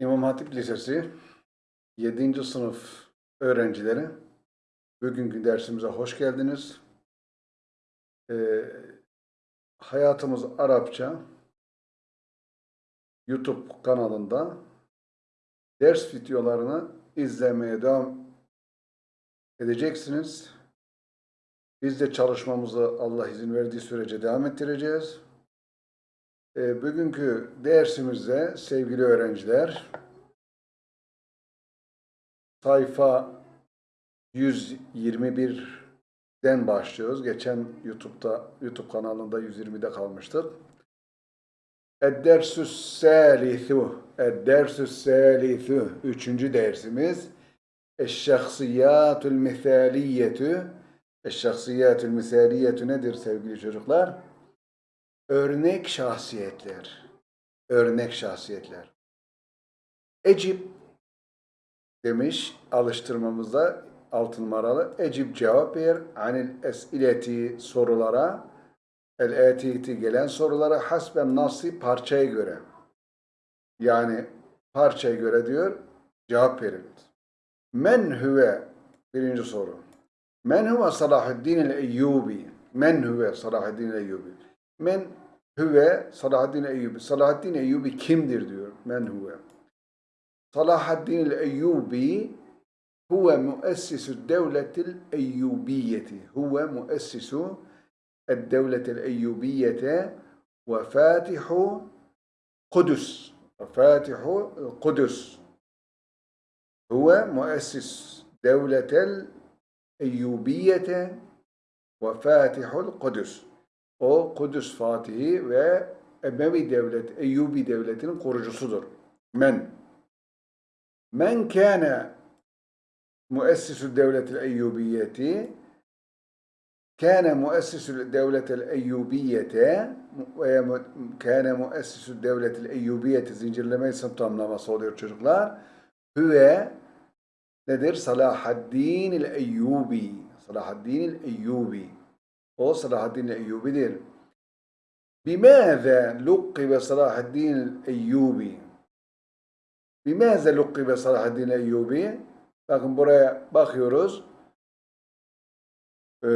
İmam Hatip Lisesi 7. sınıf öğrencileri bugünkü dersimize hoş geldiniz. Ee, Hayatımız Arapça YouTube kanalında ders videolarını izlemeye devam edeceksiniz. Biz de çalışmamızı Allah izin verdiği sürece devam ettireceğiz. E, bugünkü dersimizde sevgili öğrenciler sayfa 121'den başlıyoruz. Geçen YouTube'da YouTube kanalında 120'de kalmıştık. Ed-dersü's salisu Ed-dersü's salisu Üçüncü dersimiz Eş-şahsiyatül misaliyetü Eş-şahsiyatül misaliyetü nedir sevgili çocuklar? Örnek şahsiyetler. Örnek şahsiyetler. Ecip demiş alıştırmamızda altın numaralı. Ecip cevap ver. Anil esileti sorulara. El etiti gelen sorulara hasben nasi parçaya göre. Yani parçaya göre diyor cevap verin. Men huve birinci soru. Men huve Salahuddin el-Eyyubi. Men huve Salahuddin el-Eyyubi. Men huve Salahaddin Eyyubi. Salahaddin Eyyubi kimdir diyor. Men huve. Salahaddin el-Eyyubi huve müessisu devletil Eyyubiyeti. Huve müessisu devletil Eyyubiyete ve fatihu Kudüs. Ve fatihu Kudüs. Huve müessis devletel Eyyubiyete ve fatihul Kudüs. O Kudüs Fatihi ve Emevi Devlet, Eyyubi Devleti'nin korucusudur. Men. Men kâne müessisü devletil Eyyubiyeti kâne müessisü devletil Eyyubiyete ve kâne müessisü devletil Eyyubiyeti zincirleme isim tamlaması oluyor çocuklar. Hüve nedir? Salahaddin el Eyyubi. Salahaddin el Eyyubi. O Salahaddin Eyyubi'dir. Bimâze lukkibe Salahaddin Eyyubi? Bimâze lukkibe Salahaddin Eyyubi? Bakın buraya bakıyoruz. Ee,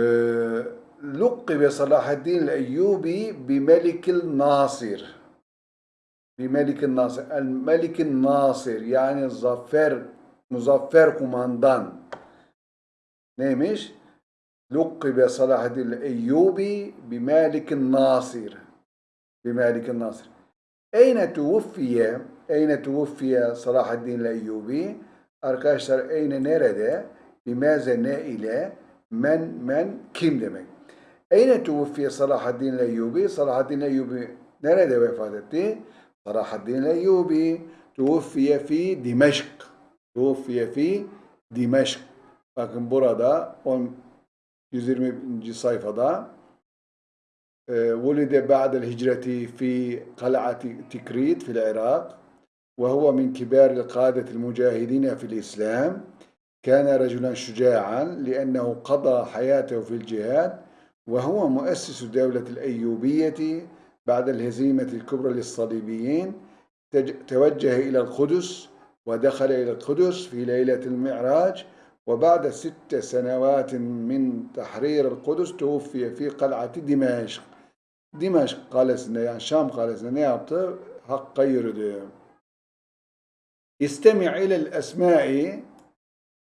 lukkibe Salahaddin Eyyubi bimelikil Nasir. Bimelikil Nasir. El Melikil Nasir yani zafer, muzaffer kumandan. Neymiş? لقب صلاح الدين الأيوبي بمالك الناصر بمالك الناصر أين توفي أين توفي صلاح الدين الأيوبي Arkadaşlar eyne nerede? Bimaze ne ile? Men, men, kim demek? Eyne tuvfiye Salahaddin Eyyubi? Salahaddin Eyyubi nerede vefat etti? Salahaddin Eyyubi tuvfiye fi Dimeşk. Tuvfiye fi Dimeşk. Bakın burada 120. sayfada ولد بعد الهجرة في قلعة تكريت في العراق وهو من كبار القادة المجاهدين في الإسلام كان رجلا شجاعا لأنه قضى حياته في الجهاد وهو مؤسس دولة الأيوبية بعد الهزيمة الكبرى للصليبيين توجه إلى القدس ودخل إلى القدس في ليلة المعراج وبعد ست سنوات من تحرير القدس توفي في قلعة دمشق. Dimeşk kalesinde yani Şam kalesinde ne yaptı? Hakka yürüdü. İstemi ilel esma'i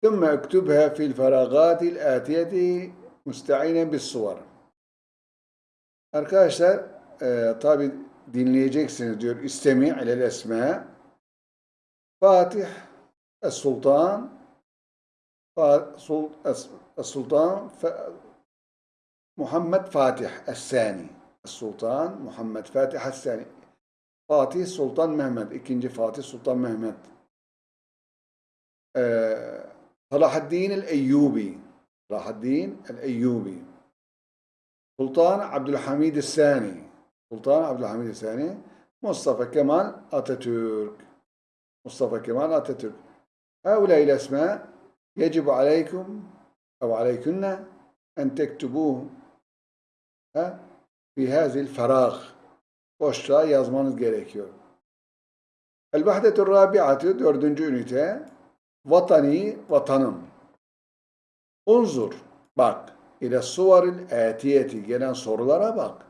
ثم اكتبها في الفراغات الآتية مستعينا بالصور. Arkadaşlar e, tabi dinleyeceksiniz diyor. İstemi ilel esma. Fatih Es-Sultan السلطان محمد فاتح الثاني. السلطان محمد فاتح الثاني. فاتح سلطان محمد ikinci فاتح سلطان محمد آه، صلاح الدين الأيوبي. صلاح الدين الأيوبي. سلطان عبد الحميد الثاني. سلطان عبد الحميد الثاني. مصطفى كمال أتاتورك. مصطفى كمال أتاتورك. هؤلاء الأسماء يجب عليكم أو عليكن أن تكتبوه في هذه الفراغ boşluğa yazmanız gerekiyor. El-Vahdetur Rabi'atü dördüncü ünite vatani vatanım. Unzur bak ile suvaril etiyeti gelen sorulara bak.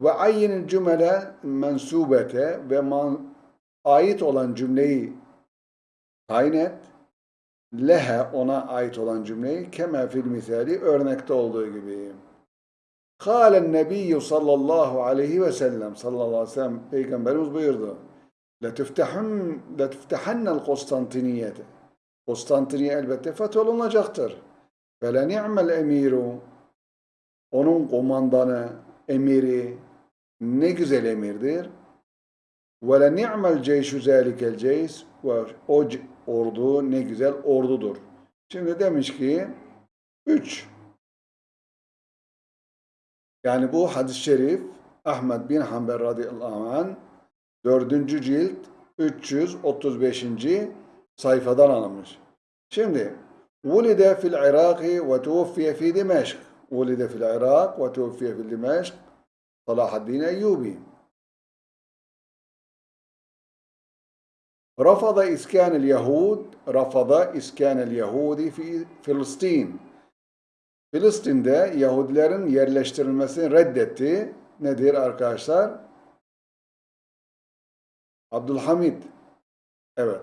Ve ayyinil cümle mensubete ve man, ait olan cümleyi tayin et. lehe ona ait olan cümleyi keme fil misali örnekte olduğu gibi. Kâlen nebiyyü sallallahu aleyhi ve sellem sallallahu aleyhi ve sellem peygamberimiz buyurdu. Letüftehennel Konstantiniyeti. Konstantiniye elbette fetholunacaktır. Ve le ni'mel emiru. Onun komandanı, emiri ne güzel emirdir. Ve le ni'mel ceyşü zâlikel ceys. Ve o ordu ne güzel ordudur. Şimdi demiş ki 3 yani bu hadis-i şerif Ahmed bin Hanbel radıyallahu anh 4. cilt 335. sayfadan alınmış. Şimdi Vulide fil Iraki ve tuvfiye fi Dimeşk. Vulide fil Irak ve tuvfiye fi Dimeşk. Salahaddin Eyyubi. رفض إسكان اليهود رفض إسكان اليهود في Filistin. Filistin'de Yahudilerin yerleştirilmesini reddetti. Nedir arkadaşlar? Abdülhamid. Evet.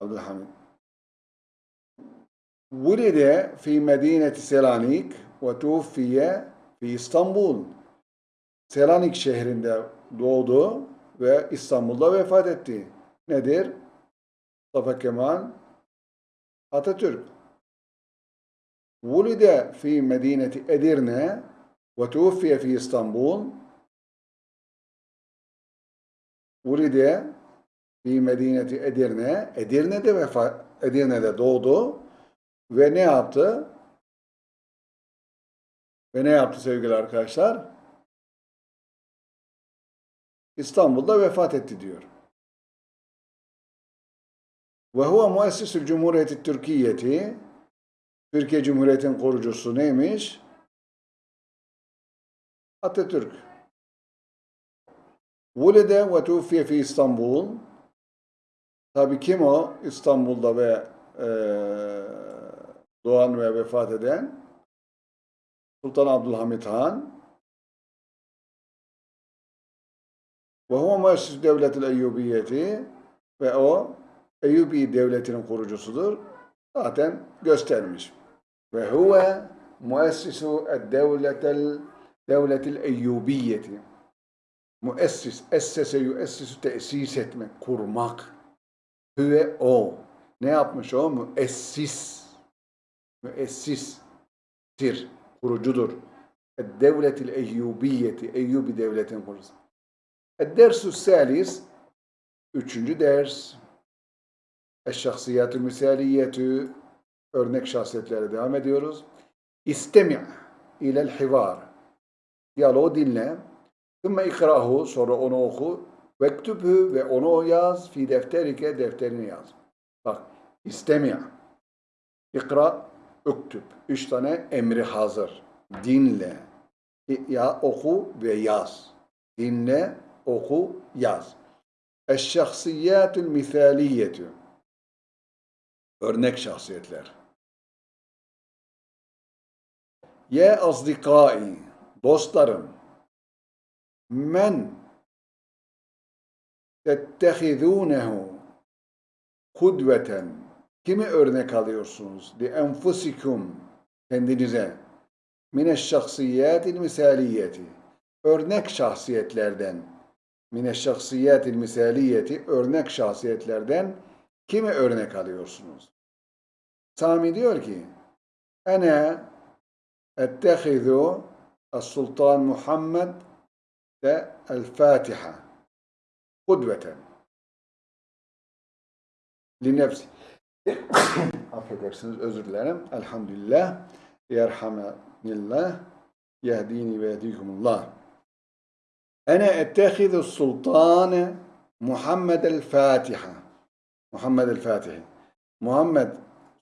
Abdülhamid. Vulide fi medineti Selanik ve tufiye fi İstanbul. Selanik şehrinde doğdu ve İstanbul'da vefat etti. Nedir? Mustafa Kemal Atatürk. Vulide fi medineti Edirne ve tufiye fi İstanbul. Vulide fi medineti Edirne. Edirne'de vefat Edirne'de doğdu ve ne yaptı? Ve ne yaptı sevgili arkadaşlar? İstanbul'da vefat etti diyor. Ve huve muessisül cumhuriyeti Türkiye'ti Türkiye Cumhuriyeti'nin kurucusu neymiş? Atatürk. Vulide ve tufiye fi İstanbul. Tabi kim o? İstanbul'da ve e, doğan ve vefat eden Sultan Abdülhamit Han. Ve huve muessis devletil Eyyubiyeti ve o Eyyubi devletinin kurucusudur. Zaten göstermiş. Ve huve muessisu devletel devletil Eyyubiyeti. Muessis, essese yüessisu tesis etmek, kurmak. Hüve o. Ne yapmış o? Müessis. Müessistir. Kurucudur. Devletil Eyyubiyeti. Eyyubi devletin kurucusu. Dersu salis. Üçüncü ders. Eşşahsiyatü misaliyetü. Örnek şahsiyetlere devam ediyoruz. İstemi' ilel hivar. Diyaloğu dinle. Thumma ikrahu. Sonra onu oku. Vektübhü ve onu yaz. Fi defterike. Defterini yaz. Bak. İstemi' İkra, üktüb. Üç tane emri hazır. Dinle. Ya oku ve yaz. Dinle, oku, yaz. Eşşahsiyatül misaliyetü. Örnek şahsiyetler. Ye azdikai, dostlarım. Men tettehidûnehu kudveten. Kimi örnek alıyorsunuz? Li enfusikum, kendinize. Mineşşahsiyatil misaliyeti. Örnek şahsiyetlerden. Mineşşahsiyatil misaliyeti. Örnek şahsiyetlerden kimi örnek alıyorsunuz? Sami diyor ki, Ene ettehizu Sultan Muhammed ve El-Fatiha kudveten li nefsi. Affedersiniz, özür dilerim. Elhamdülillah. Yerhamenillah. Yehdini ve yehdikumullah. Ene ettehizu sultane Muhammed el-Fatiha. Muhammed el-Fatihi. Muhammed,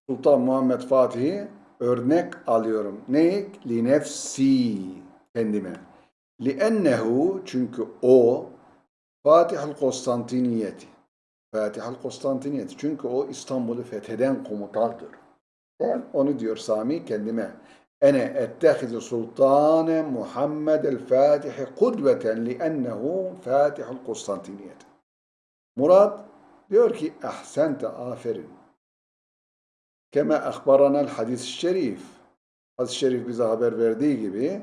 Sultan Muhammed Fatih'i örnek alıyorum. Ne? Li nefsi. Kendime. Li ennehu çünkü o Fatihul Konstantiniyeti. Fatihul Konstantiniyeti. Çünkü o İstanbul'u fetheden komutandır. Ben onu diyor Sami kendime. Ene ettehizu sultane Muhammed el Fatihi kudveten li ennehu Fatihul Konstantiniyeti. Murad diyor ki ahsente aferin. Kema akbaranel hadis-i şerif. Hadis-i şerif bize haber verdiği gibi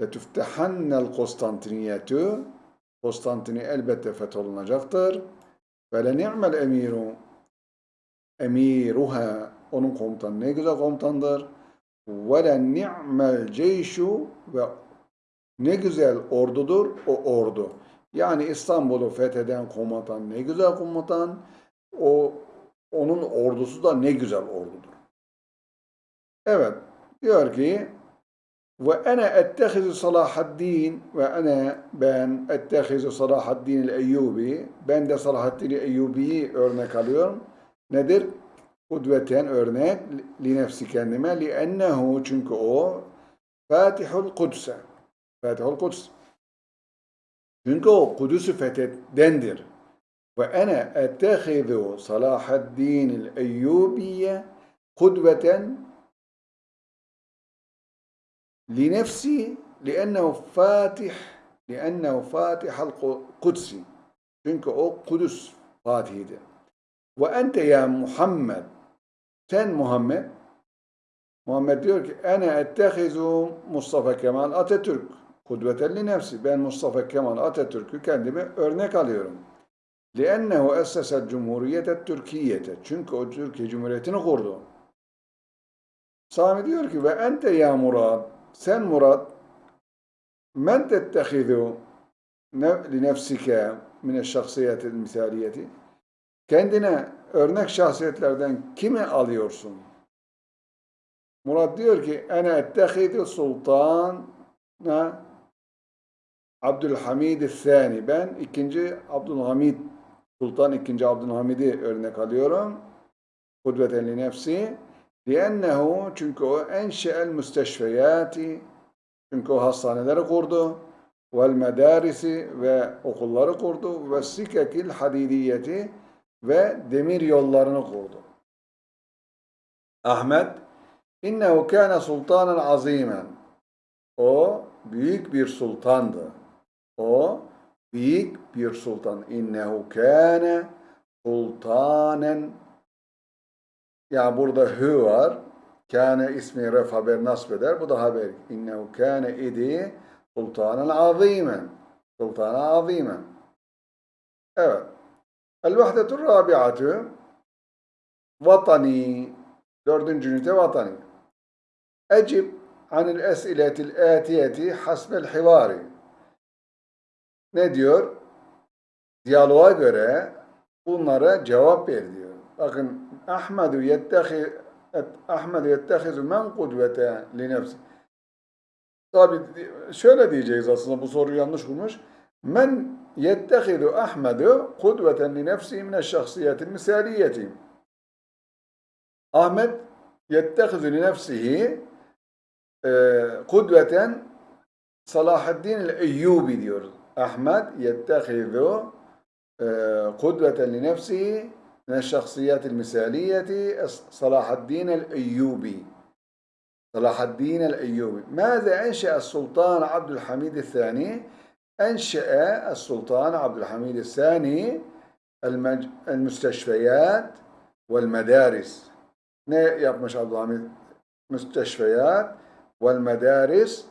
letüftehannel Konstantiniyetu Konstantini elbette fetholunacaktır. Ve le ni'mel emiru emiruha onun komutanı ne güzel komutandır. Ve le ni'mel ceyşu ve ne güzel ordudur o ordu. Yani İstanbul'u fetheden komutan ne güzel komutan. O onun ordusu da ne güzel ordudur. Evet diyor ki ve ene ettehizu Salahaddin ve ene ben ettehizu Salahaddin el-Eyyubi ben de Salahaddin Eyyubi'yi örnek alıyorum. Nedir? Kudveten örnek li nefsi kendime li ennehu çünkü o Fatihul Kudüs'e Fatihul Kudüs çünkü o Kudüs'ü fethedendir Ve ene ettehizu Salahaddin el-Eyyubi'ye kudveten لنفسي لأنه فاتح لأنه فاتح القدس çünkü o Kudüs Fatihi'dir. Ve ente ya Muhammed sen Muhammed Muhammed diyor ki ene ettehizu Mustafa Kemal Atatürk kudveten li nefsi ben Mustafa Kemal Atatürk'ü kendime örnek alıyorum. لأنه أسس الجمهورية التركية çünkü o Türkiye Cumhuriyeti'ni kurdu. Sami diyor ki ve ente ya Murad sen Murat men tettehizu li nefsike mine şahsiyetil misaliyeti kendine örnek şahsiyetlerden kimi alıyorsun? Murat diyor ki ene ettehizu sultan Abdülhamid Thani ben ikinci Abdülhamid Sultan II. Abdülhamid'i örnek alıyorum. Kudveten li nefsi. Liennehu çünkü o enşe'el müsteşfeyati çünkü o hastaneleri kurdu. Vel medarisi ve okulları kurdu. Ve sikekil hadidiyeti ve demir yollarını kurdu. Ahmet innehu kâne sultanen azimen. O büyük bir sultandı. O büyük bir sultan. İnnehu kâne sultanen yani burada hü var. Kâne ismi ref haber nasb eder. Bu da haber. İnnehu kâne idi sultanen azîmen. Sultanen azîmen. Evet. El-vahdetur rabi'atü vatani. Dördüncü ünite vatani. Ecib anil es'iletil atiyeti hasbel hivari. Ne diyor? Diyaloğa göre bunlara cevap ver diyor. Bakın Ahmedu yettehi Ahmedu yettehizu men kudvete li nefsi. Tabi şöyle diyeceğiz aslında bu soruyu yanlış kurmuş. Men yettehidu Ahmedu kudveten li nefsi mine şahsiyetin misaliyeti. Ahmet yettehizu li nefsihi kudveten Salahaddin el-Eyyubi diyoruz. Ahmet yettehizu kudveten li nefsihi من الشخصيات المثالية صلاح الدين الأيوبي. صلاح الدين الأيوبي. ماذا أنشأ السلطان عبد الحميد الثاني؟ أنشأ السلطان عبد الحميد الثاني المج... المستشفيات والمدارس. يبمش عبد الحميد مستشفيات والمدارس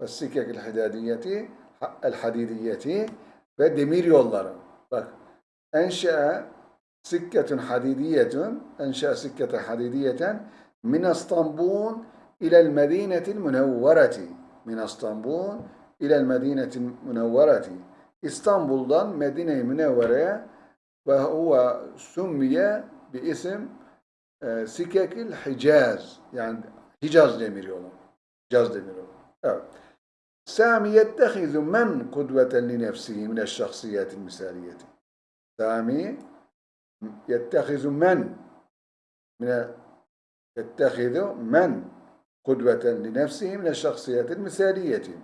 ve sikek hadadiyeti el-hadidiyeti ve demir yolları. Bak enşe'e sikketun hadidiyetun enşe'e sikkete hadidiyeten min İstanbul'un ilel medinetil münevvereti min İstanbul'un ilel medinetil münevvereti İstanbul'dan Medine-i Münevvere'ye ve huve summiye bir isim e, Sikekil Hicaz yani Hicaz demir yolu. Hicaz demir yolu. Evet. Sami yettehizu men kudveten li nefsihi mineş misaliyeti. Sami yettehizu men mine yettehizu men kudveten li nefsihi mineş misaliyeti.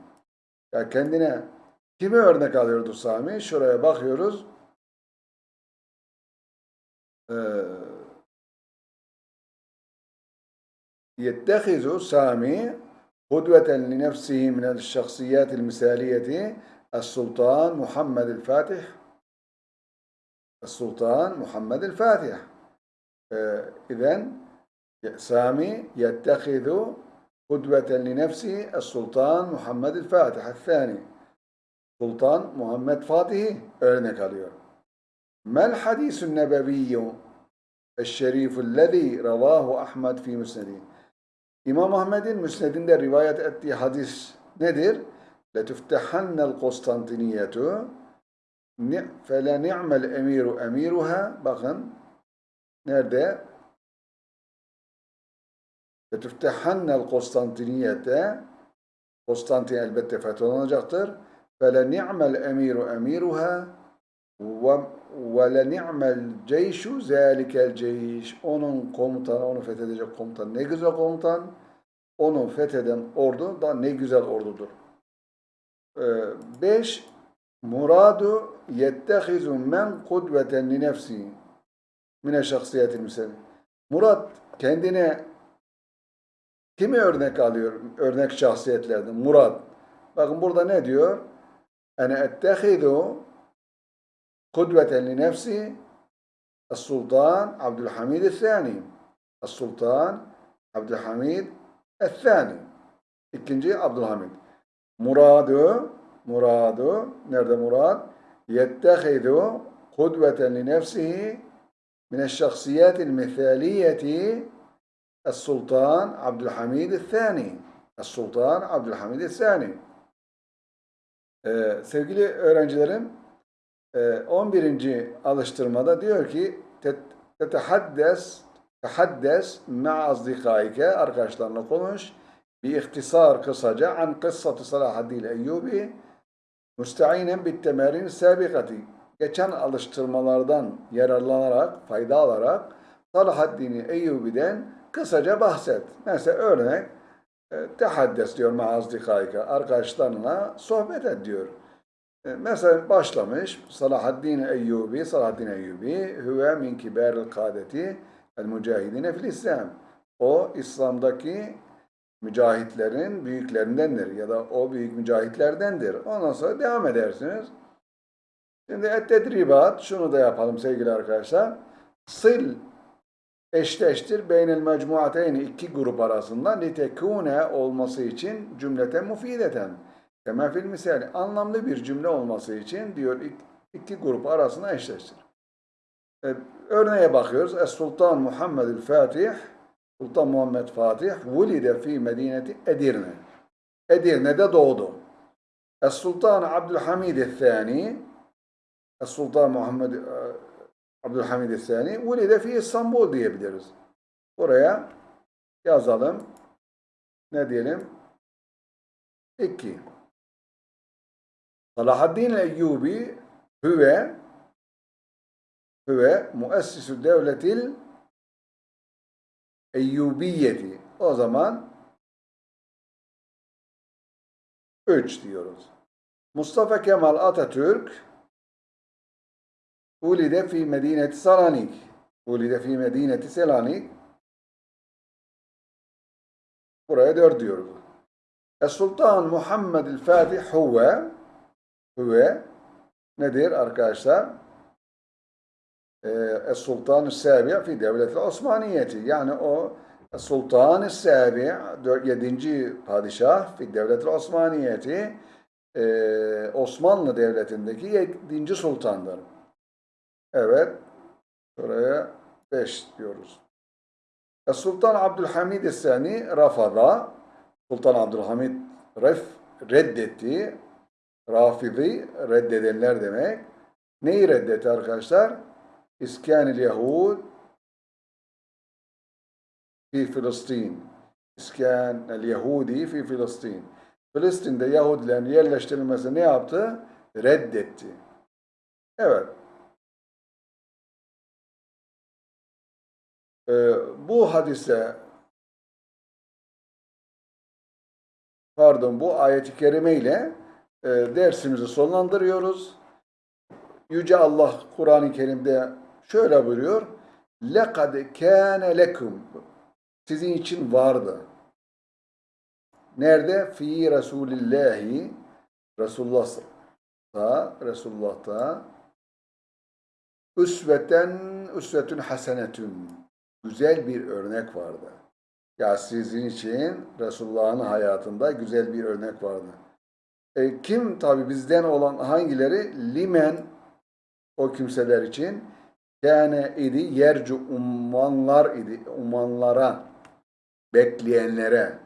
Ya kendine kimi örnek alıyordu Sami? Şuraya bakıyoruz. Ee, yettehizu Sami قدوة لنفسه من الشخصيات المثالية السلطان محمد الفاتح السلطان محمد الفاتح إذا سامي يتخذ قدوة لنفسه السلطان محمد الفاتح الثاني Sultan Muhammed Fatih'i örnek alıyor. Hadisün nebeviyyü eşşerifüllezî ravâhu Ahmed fi müsnedi. İmam Ahmed'in müsnedinde rivayet ettiği hadis nedir? لَتُفْتَحَنَّ الْقُسْطَنْتِنِيَّةُ فَلَنِعْمَ الْاَمِيرُ اَمِيرُهَا Bakın nerede? لَتُفْتَحَنَّ الْقُسْطَنْتِنِيَّةَ Konstantin elbette fetholunacaktır. فَلَنِعْمَ الْاَمِيرُ اَمِيرُهَا ve le ni'mel ceyşu zâlikel ceyş. Onun komutanı, onu fethedecek komutan ne güzel komutan. Onu fetheden ordu da ne güzel ordudur. Ee, 5. Muradu yettehizu men kudveten li nefsi mine şahsiyetil müsellem. Murat kendine kimi örnek alıyor? Örnek şahsiyetlerden. Murat. Bakın burada ne diyor? Ene ettehidu kudveten li nefsi السلطان عبد الحميد الثاني السلطان عبد الحميد الثاني ikinci Abdülhamid. Muradu muradu nerede murad? Yettehidu kudveten li nefsihi min eşşahsiyatil mithaliyeti السلطان عبد الحميد الثاني السلطان عبد الحميد الثاني ee, sevgili öğrencilerim 11. alıştırmada diyor ki tetehaddes tehaddes ma'a azdikaike arkadaşlarla konuş bir ihtisar kısaca an kıssatı Salahaddin Eyyubi müsteinen bit temerin geçen alıştırmalardan yararlanarak fayda alarak Salahaddin Eyyubi'den kısaca bahset. Mesela örnek tehaddes diyor ma'a azdikaike arkadaşlarına sohbet et. E, mesela başlamış Salahaddin Eyyubi, Salahaddin Eyyubi huve min kibaril kadeti el mücahidine fil İslam. O İslam'daki mücahitlerin büyüklerindendir ya da o büyük mücahitlerdendir. Ondan sonra devam edersiniz. Şimdi et tedribat şunu da yapalım sevgili arkadaşlar. Sil eşleştir beynel mecmuateyni iki grup arasında litekune olması için cümleten mufideten Kema fil misali anlamlı bir cümle olması için diyor iki grup arasında eşleştir. Evet, örneğe bakıyoruz. Es-Sultan Muhammedül Fatih Sultan Muhammed Fatih vulide fi medineti Edirne. Edirne'de doğdu. Es-Sultan Abdülhamid el-Thani Es-Sultan Muhammed e, Abdülhamid el-Thani vulide fi İstanbul diyebiliriz. Buraya yazalım. Ne diyelim? 2. Salahaddin el-Eyyubi hüve hüve muessisü devletil Eyyubiyeti. O zaman 3 diyoruz. Mustafa Kemal Atatürk ulide fi medineti Selanik. Ulide fi medineti Selanik. Buraya 4 diyoruz. Es-Sultan Muhammed el-Fatih huve Hüve nedir arkadaşlar? Ee, Sultan-ı Sabi' fi devlet Osmaniyeti. Yani o Sultan-ı Sabi' 7. padişah fi devlet Osmaniyeti ee, Osmanlı Devleti'ndeki 7. sultandır. Evet. Buraya 5 diyoruz. Sultan Abdülhamid Sani Rafada Sultan Abdülhamid ref reddetti Rafidi reddedenler demek. Neyi reddetti arkadaşlar? İskanil Yahud fi Filistin. İskan el Yahudi fi Filistin. Filistin'de Yahudilerin yerleştirilmesi ne yaptı? Reddetti. Evet. Ee, bu hadise pardon bu ayeti kerime ile e, dersimizi sonlandırıyoruz. Yüce Allah Kur'an-ı Kerim'de şöyle buyuruyor. لَقَدْ كَانَ لَكُمْ Sizin için vardı. Nerede? Fi Resulillahi Resulullah'ta Resulullah'ta üsveten üsvetün hasenetün güzel bir örnek vardı. Ya sizin için Resulullah'ın hayatında güzel bir örnek vardı. E, kim? Tabi bizden olan hangileri? Limen o kimseler için. Kâne idi yercu ummanlar idi ummanlara bekleyenlere.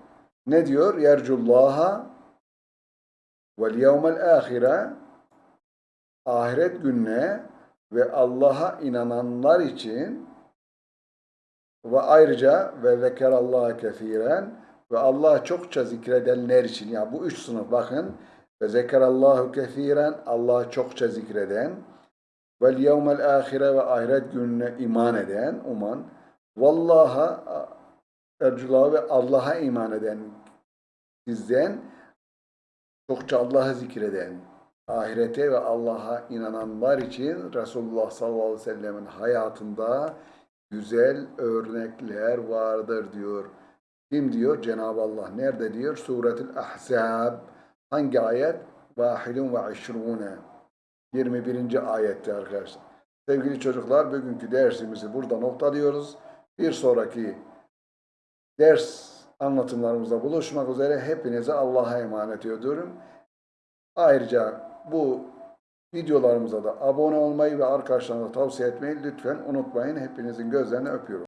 Ne diyor? Yercullaha vel yevmel ahire ahiret gününe ve Allah'a inananlar için ve ayrıca ve zekerallaha kefiren ve Allah'ı çokça zikredenler için. Ya bu üç sınıf bakın ve zekerallahu kefiren Allah'ı çokça zikreden vel yevmel ahire ve ahiret gününe iman eden uman vallaha ercula ve Allah'a iman eden sizden çokça Allah'ı zikreden ahirete ve Allah'a inananlar için Resulullah sallallahu aleyhi ve sellemin hayatında güzel örnekler vardır diyor. Kim diyor? Cenab-ı Allah. Nerede diyor? Suretül Ahzab. Hangi ayet? Vahidun ve işrune. 21. ayette arkadaşlar. Sevgili çocuklar bugünkü dersimizi burada noktalıyoruz. Bir sonraki ders anlatımlarımızda buluşmak üzere hepinize Allah'a emanet ediyorum. Ayrıca bu videolarımıza da abone olmayı ve arkadaşlarınıza tavsiye etmeyi lütfen unutmayın. Hepinizin gözlerini öpüyorum.